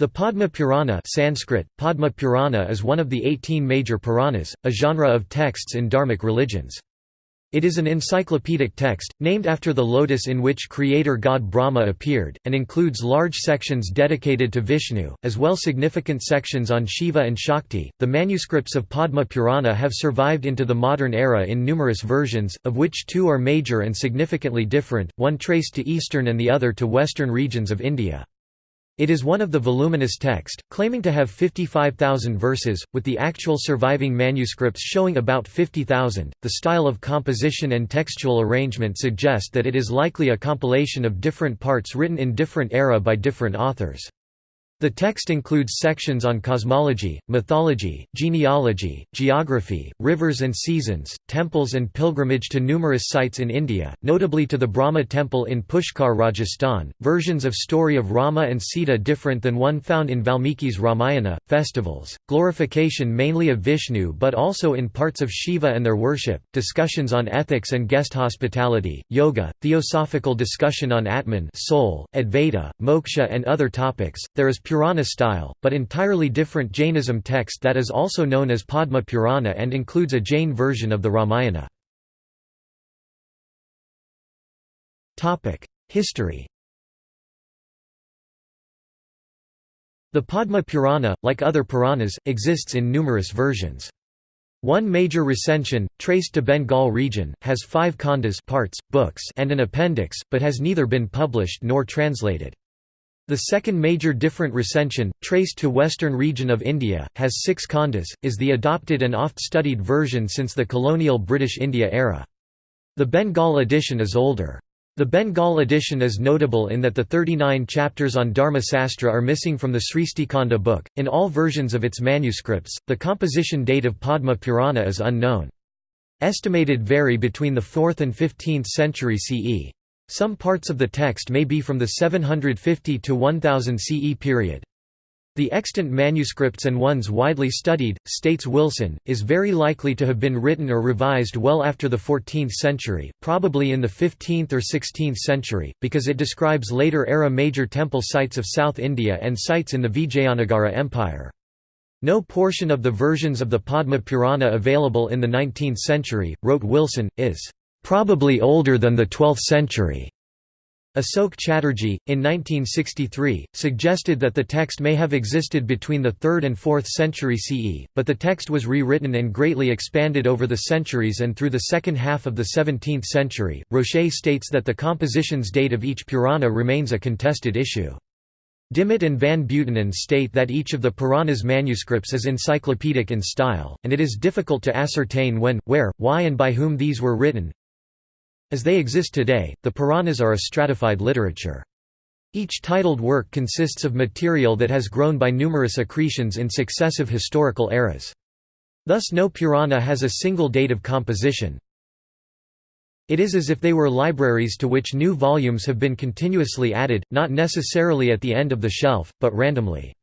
The Padma Purana Sanskrit, Padma Purana is one of the 18 major Puranas, a genre of texts in Dharmic religions. It is an encyclopedic text, named after the lotus in which creator god Brahma appeared, and includes large sections dedicated to Vishnu, as well significant sections on Shiva and Shakti. The manuscripts of Padma Purana have survived into the modern era in numerous versions, of which two are major and significantly different, one traced to eastern and the other to western regions of India. It is one of the voluminous text, claiming to have 55,000 verses, with the actual surviving manuscripts showing about 50,000. The style of composition and textual arrangement suggest that it is likely a compilation of different parts written in different era by different authors. The text includes sections on cosmology, mythology, genealogy, geography, rivers and seasons, temples and pilgrimage to numerous sites in India, notably to the Brahma temple in Pushkar Rajasthan, versions of story of Rama and Sita different than one found in Valmiki's Ramayana, festivals, glorification mainly of Vishnu but also in parts of Shiva and their worship, discussions on ethics and guest hospitality, yoga, theosophical discussion on Atman soul, Advaita, moksha and other topics. There is Purana style, but entirely different Jainism text that is also known as Padma Purana and includes a Jain version of the Ramayana. History The Padma Purana, like other Puranas, exists in numerous versions. One major recension, traced to Bengal region, has five khandas parts, books and an appendix, but has neither been published nor translated. The second major different recension, traced to western region of India, has six khandas, is the adopted and oft-studied version since the colonial British India era. The Bengal edition is older. The Bengal edition is notable in that the 39 chapters on Dharma Sastra are missing from the Sristikanda book. In all versions of its manuscripts, the composition date of Padma Purana is unknown. Estimated vary between the 4th and 15th century CE. Some parts of the text may be from the 750 to 1000 CE period. The extant manuscripts and ones widely studied, states Wilson, is very likely to have been written or revised well after the 14th century, probably in the 15th or 16th century, because it describes later-era major temple sites of South India and sites in the Vijayanagara Empire. No portion of the versions of the Padma Purana available in the 19th century, wrote Wilson, is probably older than the 12th century. Asok Chatterjee, in 1963, suggested that the text may have existed between the 3rd and 4th century CE, but the text was rewritten and greatly expanded over the centuries and through the second half of the 17th century. Rocher states that the composition's date of each Purana remains a contested issue. Dimmitt and Van Buitenen state that each of the Puranas manuscripts is encyclopedic in style, and it is difficult to ascertain when, where, why and by whom these were written, as they exist today, the Puranas are a stratified literature. Each titled work consists of material that has grown by numerous accretions in successive historical eras. Thus no Purana has a single date of composition. It is as if they were libraries to which new volumes have been continuously added, not necessarily at the end of the shelf, but randomly.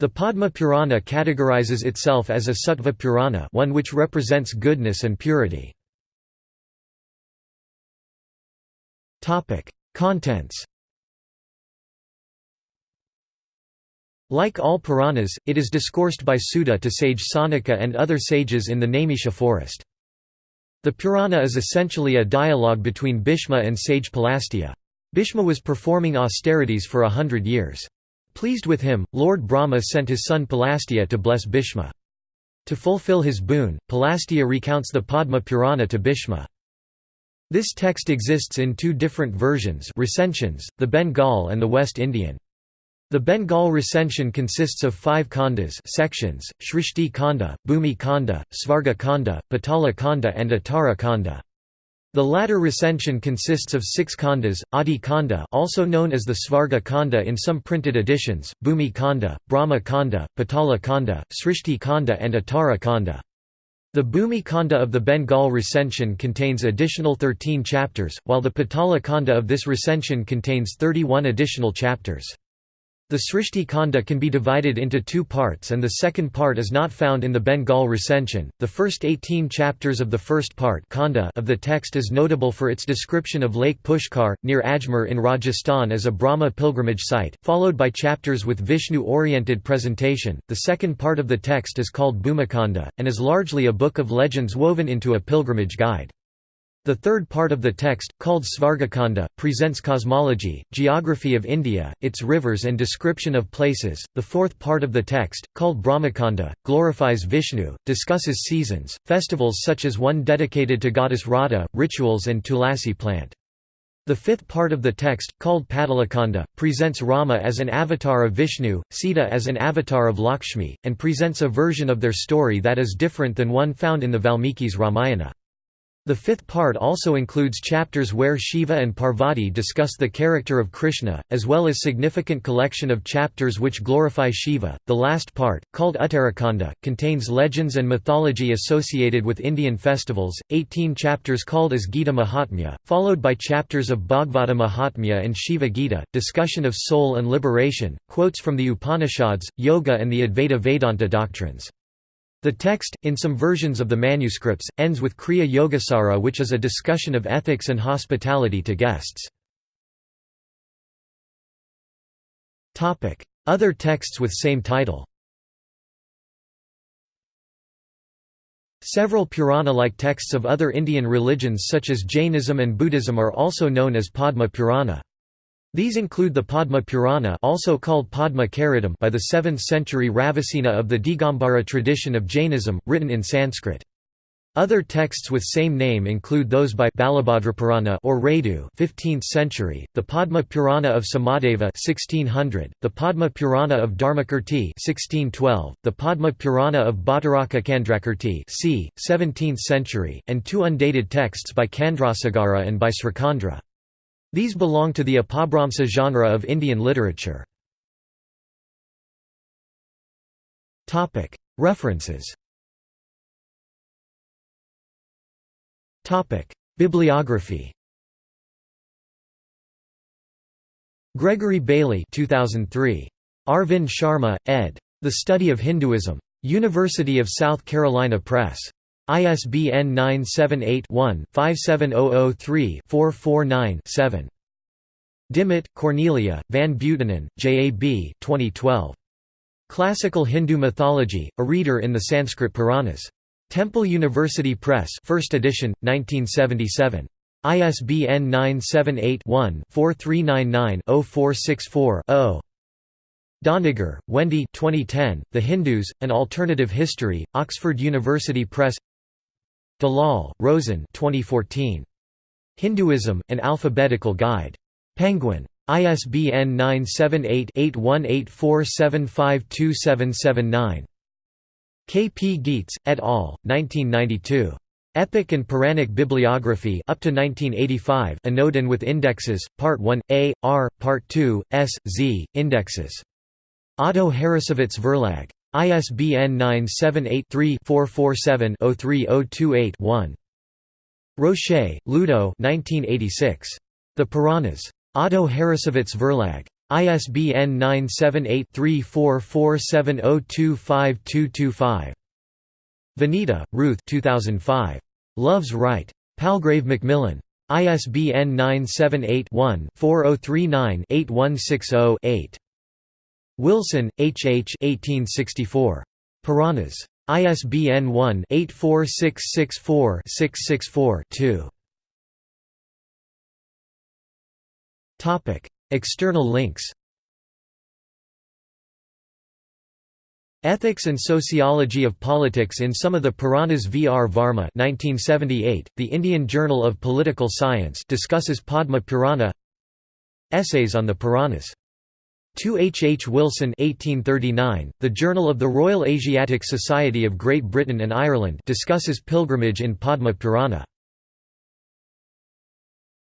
The Padma Purana categorizes itself as a Sattva Purana one which represents goodness and purity. Topic: Contents. Like all Puranas, it is discoursed by Suta to sage Sanaka and other sages in the Naimisha forest. The Purana is essentially a dialogue between Bhishma and sage Pulastya. Bhishma was performing austerities for a hundred years. Pleased with him, Lord Brahma sent his son Pulastya to bless Bhishma. To fulfill his boon, Pulastya recounts the Padma Purana to Bhishma. This text exists in two different versions recensions, the Bengal and the West Indian. The Bengal recension consists of five khandas sections, Shrishti Kanda, Bhumi Kanda, Svarga Kanda, Patala Kanda and Uttara Kanda. The latter recension consists of six khandas, Adi Kanda also known as the Svarga Kanda in some printed editions, Bhumi Kanda, Brahma Kanda, Patala Kanda, Srishti Kanda and Uttara Kanda. The Bhumi Kanda of the Bengal recension contains additional 13 chapters, while the Patala Kanda of this recension contains 31 additional chapters. The Srishti Kanda can be divided into two parts and the second part is not found in the Bengal recension. The first 18 chapters of the first part Kanda of the text is notable for its description of Lake Pushkar, near Ajmer in Rajasthan as a Brahma pilgrimage site, followed by chapters with Vishnu-oriented presentation. The second part of the text is called Bhumikanda, and is largely a book of legends woven into a pilgrimage guide. The third part of the text, called Svargakanda, presents cosmology, geography of India, its rivers and description of places. The fourth part of the text, called Brahmakanda, glorifies Vishnu, discusses seasons, festivals such as one dedicated to goddess Radha, rituals and Tulasi plant. The fifth part of the text, called Patalakanda, presents Rama as an avatar of Vishnu, Sita as an avatar of Lakshmi, and presents a version of their story that is different than one found in the Valmiki's Ramayana. The fifth part also includes chapters where Shiva and Parvati discuss the character of Krishna, as well as significant collection of chapters which glorify Shiva. The last part, called Uttarakhanda, contains legends and mythology associated with Indian festivals, 18 chapters called as Gita Mahatmya, followed by chapters of Bhagavata Mahatmya and Shiva Gita, discussion of soul and liberation, quotes from the Upanishads, yoga and the Advaita Vedanta doctrines. The text, in some versions of the manuscripts, ends with Kriya Yogasara which is a discussion of ethics and hospitality to guests. Other texts with same title Several Purana-like texts of other Indian religions such as Jainism and Buddhism are also known as Padma Purana. These include the Padma Purana also called Padma Charitam by the 7th century Ravisena of the Digambara tradition of Jainism, written in Sanskrit. Other texts with same name include those by Balabhadrapurana or Radu 15th century, the Padma Purana of Somadeva 1600, the Padma Purana of Dharmakirti 1612, the Padma Purana of Bhattaraka Candrakirti c. 17th century, and two undated texts by Chandrasegara and by Srikandra. These belong to the Apabhramsa genre of Indian literature. References Bibliography Gregory Bailey 2003. Arvind Sharma, ed. The Study of Hinduism. University of South Carolina Press. ISBN 978-1-57003-449-7. Dimmitt, Cornelia, Van Buitenen, J. A. B. 2012. Classical Hindu Mythology, a Reader in the Sanskrit Puranas. Temple University Press 1st edition, 1977. ISBN 978-1-4399-0464-0. Doniger, Wendy 2010, The Hindus, An Alternative History, Oxford University Press Dalal, Roshen 2014. Hinduism, An Alphabetical Guide. Penguin. ISBN 978-8184752779. K. P. Gietz, et al., 1992. Epic and Puranic Bibliography up to 1985 Anodin with Indexes, Part 1, A, R, Part 2, S, Z, Indexes. Otto Harrassowitz Verlag. ISBN 978-3-447-03028-1. Rocher, Ludo The Puranas. Otto Harrassowitz Verlag. ISBN 978-3447025225. Vanita, Ruth 2005. Love's Rite. Palgrave Macmillan. ISBN 978 one 4039 8160 Wilson, H. H. 1864. Puranas. ISBN 1-84664-664-2. External links Ethics and Sociology of Politics in Some of the Puranas V. R. Varma 1978, The Indian Journal of Political Science discusses Padma Purana Essays on the Puranas 2 H. H. Wilson 1839, The Journal of the Royal Asiatic Society of Great Britain and Ireland discusses pilgrimage in Padma Purana.